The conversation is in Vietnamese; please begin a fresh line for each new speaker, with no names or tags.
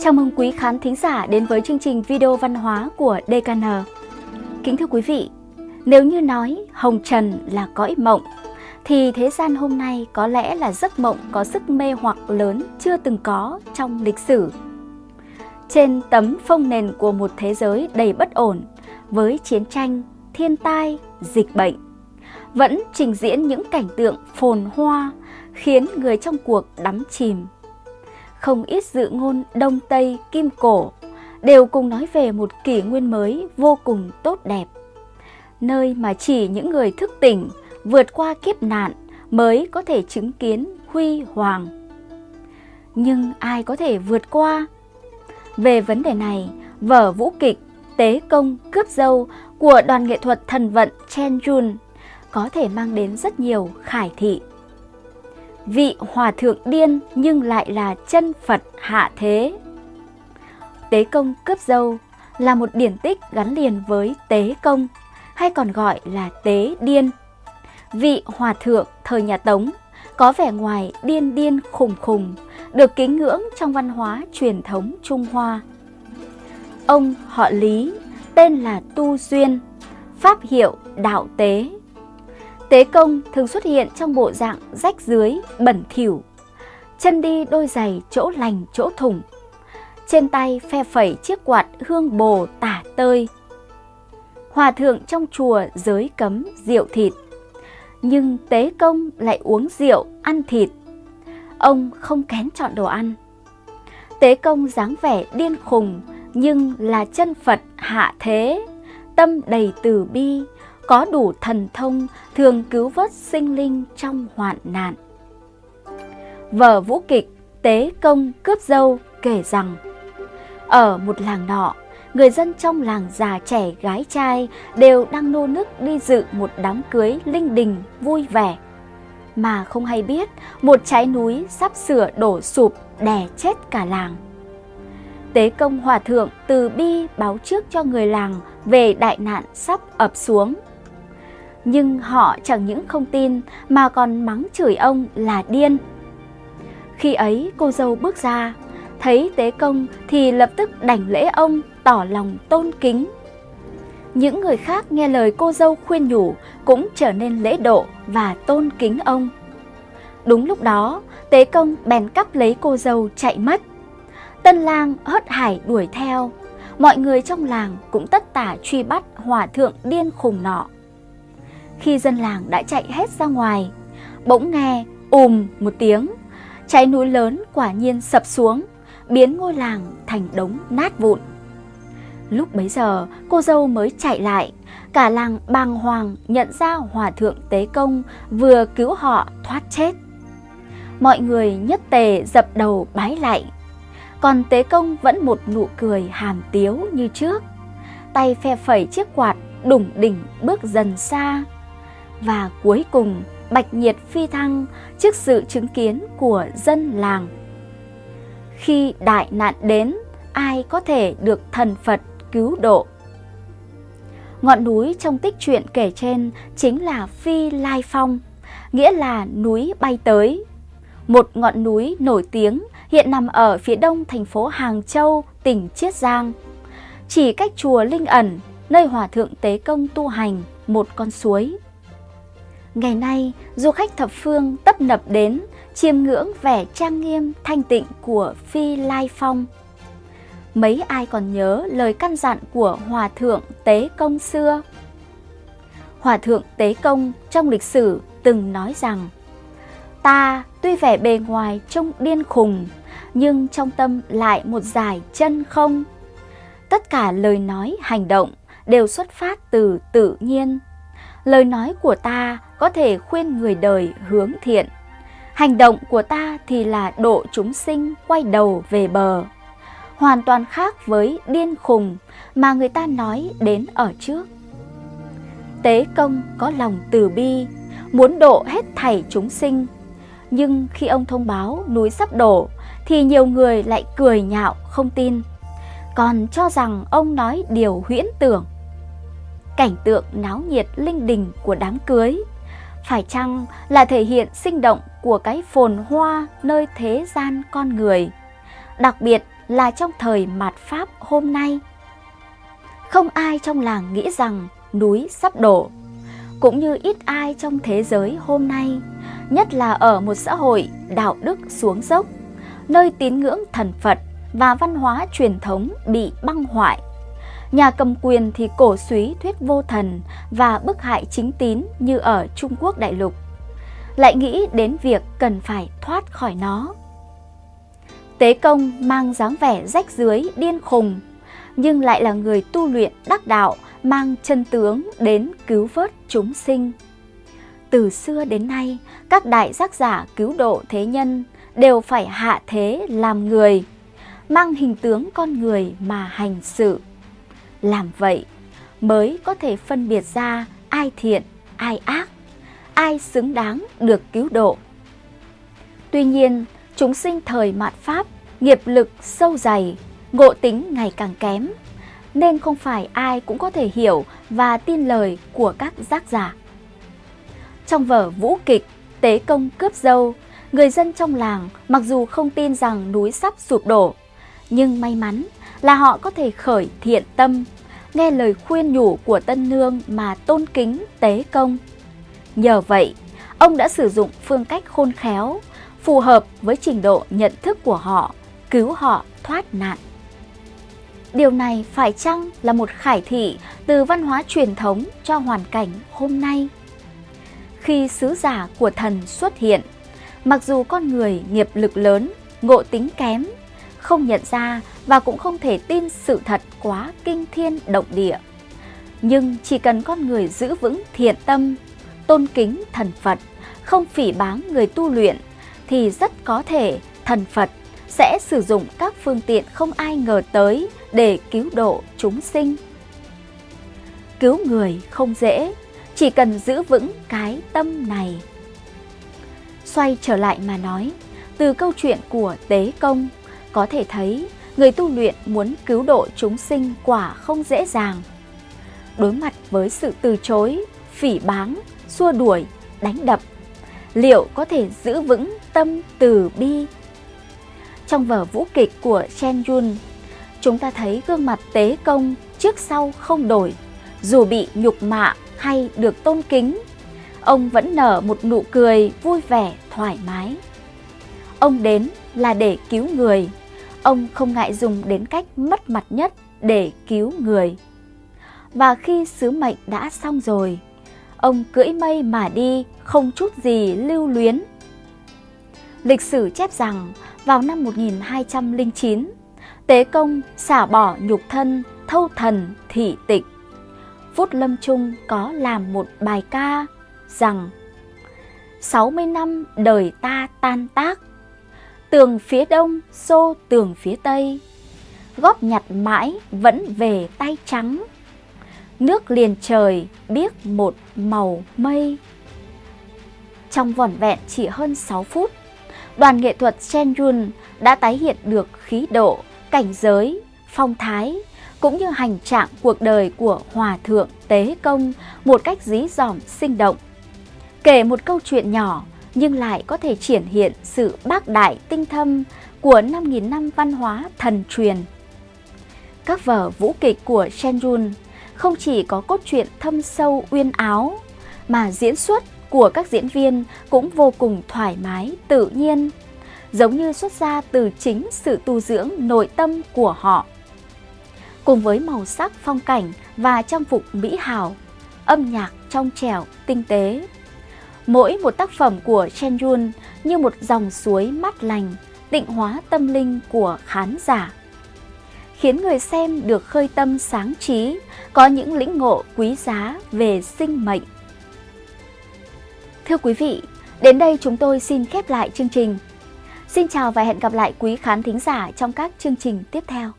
Chào mừng quý khán thính giả đến với chương trình video văn hóa của DKN. Kính thưa quý vị, nếu như nói hồng trần là cõi mộng, thì thế gian hôm nay có lẽ là giấc mộng có sức mê hoặc lớn chưa từng có trong lịch sử. Trên tấm phông nền của một thế giới đầy bất ổn, với chiến tranh, thiên tai, dịch bệnh, vẫn trình diễn những cảnh tượng phồn hoa khiến người trong cuộc đắm chìm không ít dự ngôn Đông Tây Kim Cổ đều cùng nói về một kỷ nguyên mới vô cùng tốt đẹp. Nơi mà chỉ những người thức tỉnh vượt qua kiếp nạn mới có thể chứng kiến huy hoàng. Nhưng ai có thể vượt qua? Về vấn đề này, vở vũ kịch Tế Công Cướp Dâu của đoàn nghệ thuật thần vận Chen Jun có thể mang đến rất nhiều khải thị vị hòa thượng điên nhưng lại là chân Phật hạ thế. Tế công cướp dâu là một điển tích gắn liền với tế công, hay còn gọi là tế điên. Vị hòa thượng thời nhà Tống có vẻ ngoài điên điên khùng khùng, được kính ngưỡng trong văn hóa truyền thống Trung Hoa. Ông họ Lý, tên là Tu Duyên, pháp hiệu Đạo Tế Tế công thường xuất hiện trong bộ dạng rách dưới, bẩn thỉu. Chân đi đôi giày chỗ lành chỗ thủng. Trên tay phe phẩy chiếc quạt hương bồ tả tơi. Hòa thượng trong chùa giới cấm rượu thịt. Nhưng tế công lại uống rượu, ăn thịt. Ông không kén chọn đồ ăn. Tế công dáng vẻ điên khùng nhưng là chân Phật hạ thế, tâm đầy từ bi, có đủ thần thông thường cứu vớt sinh linh trong hoạn nạn. Vở vũ kịch Tế Công Cướp Dâu kể rằng Ở một làng nọ, người dân trong làng già trẻ gái trai đều đang nô nức đi dự một đám cưới linh đình vui vẻ. Mà không hay biết một trái núi sắp sửa đổ sụp đè chết cả làng. Tế công hòa thượng từ bi báo trước cho người làng về đại nạn sắp ập xuống nhưng họ chẳng những không tin mà còn mắng chửi ông là điên. Khi ấy cô dâu bước ra, thấy tế công thì lập tức đảnh lễ ông tỏ lòng tôn kính. Những người khác nghe lời cô dâu khuyên nhủ cũng trở nên lễ độ và tôn kính ông. Đúng lúc đó, tế công bèn cắp lấy cô dâu chạy mất. Tân lang hớt hải đuổi theo, mọi người trong làng cũng tất tả truy bắt hòa thượng điên khùng nọ. Khi dân làng đã chạy hết ra ngoài, bỗng nghe ùm một tiếng, cháy núi lớn quả nhiên sập xuống, biến ngôi làng thành đống nát vụn. Lúc bấy giờ, cô dâu mới chạy lại, cả làng bàng hoàng nhận ra hòa thượng tế công vừa cứu họ thoát chết. Mọi người nhất tề dập đầu bái lại, còn tế công vẫn một nụ cười hàm tiếu như trước. Tay phe phẩy chiếc quạt đủng đỉnh bước dần xa. Và cuối cùng, bạch nhiệt phi thăng trước sự chứng kiến của dân làng. Khi đại nạn đến, ai có thể được thần Phật cứu độ? Ngọn núi trong tích truyện kể trên chính là Phi Lai Phong, nghĩa là núi bay tới. Một ngọn núi nổi tiếng hiện nằm ở phía đông thành phố Hàng Châu, tỉnh Chiết Giang. Chỉ cách chùa Linh Ẩn, nơi Hòa Thượng Tế Công tu hành, một con suối. Ngày nay, du khách thập phương tấp nập đến, chiêm ngưỡng vẻ trang nghiêm thanh tịnh của Phi Lai Phong. Mấy ai còn nhớ lời căn dặn của Hòa Thượng Tế Công xưa? Hòa Thượng Tế Công trong lịch sử từng nói rằng Ta tuy vẻ bề ngoài trông điên khùng, nhưng trong tâm lại một giải chân không. Tất cả lời nói, hành động đều xuất phát từ tự nhiên. Lời nói của ta có thể khuyên người đời hướng thiện. Hành động của ta thì là độ chúng sinh quay đầu về bờ. Hoàn toàn khác với điên khùng mà người ta nói đến ở trước. Tế công có lòng từ bi, muốn độ hết thảy chúng sinh. Nhưng khi ông thông báo núi sắp đổ thì nhiều người lại cười nhạo không tin. Còn cho rằng ông nói điều huyễn tưởng cảnh tượng náo nhiệt linh đình của đám cưới. Phải chăng là thể hiện sinh động của cái phồn hoa nơi thế gian con người, đặc biệt là trong thời mạt Pháp hôm nay. Không ai trong làng nghĩ rằng núi sắp đổ, cũng như ít ai trong thế giới hôm nay, nhất là ở một xã hội đạo đức xuống dốc, nơi tín ngưỡng thần Phật và văn hóa truyền thống bị băng hoại. Nhà cầm quyền thì cổ suý thuyết vô thần và bức hại chính tín như ở Trung Quốc đại lục. Lại nghĩ đến việc cần phải thoát khỏi nó. Tế công mang dáng vẻ rách dưới điên khùng, nhưng lại là người tu luyện đắc đạo mang chân tướng đến cứu vớt chúng sinh. Từ xưa đến nay, các đại giác giả cứu độ thế nhân đều phải hạ thế làm người, mang hình tướng con người mà hành sự. Làm vậy mới có thể phân biệt ra ai thiện, ai ác, ai xứng đáng được cứu độ. Tuy nhiên, chúng sinh thời mạt Pháp, nghiệp lực sâu dày, ngộ tính ngày càng kém, nên không phải ai cũng có thể hiểu và tin lời của các giác giả. Trong vở vũ kịch Tế công cướp dâu, người dân trong làng mặc dù không tin rằng núi sắp sụp đổ, nhưng may mắn là họ có thể khởi thiện tâm, nghe lời khuyên nhủ của tân nương mà tôn kính tế công. Nhờ vậy, ông đã sử dụng phương cách khôn khéo, phù hợp với trình độ nhận thức của họ, cứu họ thoát nạn. Điều này phải chăng là một khải thị từ văn hóa truyền thống cho hoàn cảnh hôm nay? Khi sứ giả của thần xuất hiện, mặc dù con người nghiệp lực lớn, ngộ tính kém, không nhận ra và cũng không thể tin sự thật quá kinh thiên động địa. Nhưng chỉ cần con người giữ vững thiện tâm, tôn kính thần Phật, không phỉ báng người tu luyện, thì rất có thể thần Phật sẽ sử dụng các phương tiện không ai ngờ tới để cứu độ chúng sinh. Cứu người không dễ, chỉ cần giữ vững cái tâm này. Xoay trở lại mà nói, từ câu chuyện của Tế Công, có thể thấy người tu luyện muốn cứu độ chúng sinh quả không dễ dàng. Đối mặt với sự từ chối, phỉ báng, xua đuổi, đánh đập, liệu có thể giữ vững tâm từ bi trong vở vũ kịch của Chen Yun, chúng ta thấy gương mặt tế công trước sau không đổi, dù bị nhục mạ hay được tôn kính, ông vẫn nở một nụ cười vui vẻ, thoải mái. Ông đến là để cứu người, ông không ngại dùng đến cách mất mặt nhất để cứu người. Và khi sứ mệnh đã xong rồi, ông cưỡi mây mà đi không chút gì lưu luyến. Lịch sử chép rằng vào năm 1209, Tế Công xả bỏ nhục thân, thâu thần, thị tịch. Phút lâm trung có làm một bài ca rằng 60 năm đời ta tan tác, tường phía đông xô tường phía tây, góp nhặt mãi vẫn về tay trắng, nước liền trời biếc một màu mây. Trong vỏn vẹn chỉ hơn 6 phút, đoàn nghệ thuật Chen Yun đã tái hiện được khí độ, cảnh giới, phong thái, cũng như hành trạng cuộc đời của Hòa Thượng Tế Công một cách dí dỏm sinh động. Kể một câu chuyện nhỏ nhưng lại có thể triển hiện sự bác đại tinh thâm của 5.000 năm văn hóa thần truyền. Các vở vũ kịch của Chen không chỉ có cốt truyện thâm sâu uyên áo, mà diễn xuất của các diễn viên cũng vô cùng thoải mái, tự nhiên, giống như xuất ra từ chính sự tu dưỡng nội tâm của họ. Cùng với màu sắc phong cảnh và trang phục mỹ hào, âm nhạc trong trẻo, tinh tế. Mỗi một tác phẩm của Chen Yun như một dòng suối mát lành, tịnh hóa tâm linh của khán giả. Khiến người xem được khơi tâm sáng trí, có những lĩnh ngộ quý giá về sinh mệnh Thưa quý vị, đến đây chúng tôi xin khép lại chương trình. Xin chào và hẹn gặp lại quý khán thính giả trong các chương trình tiếp theo.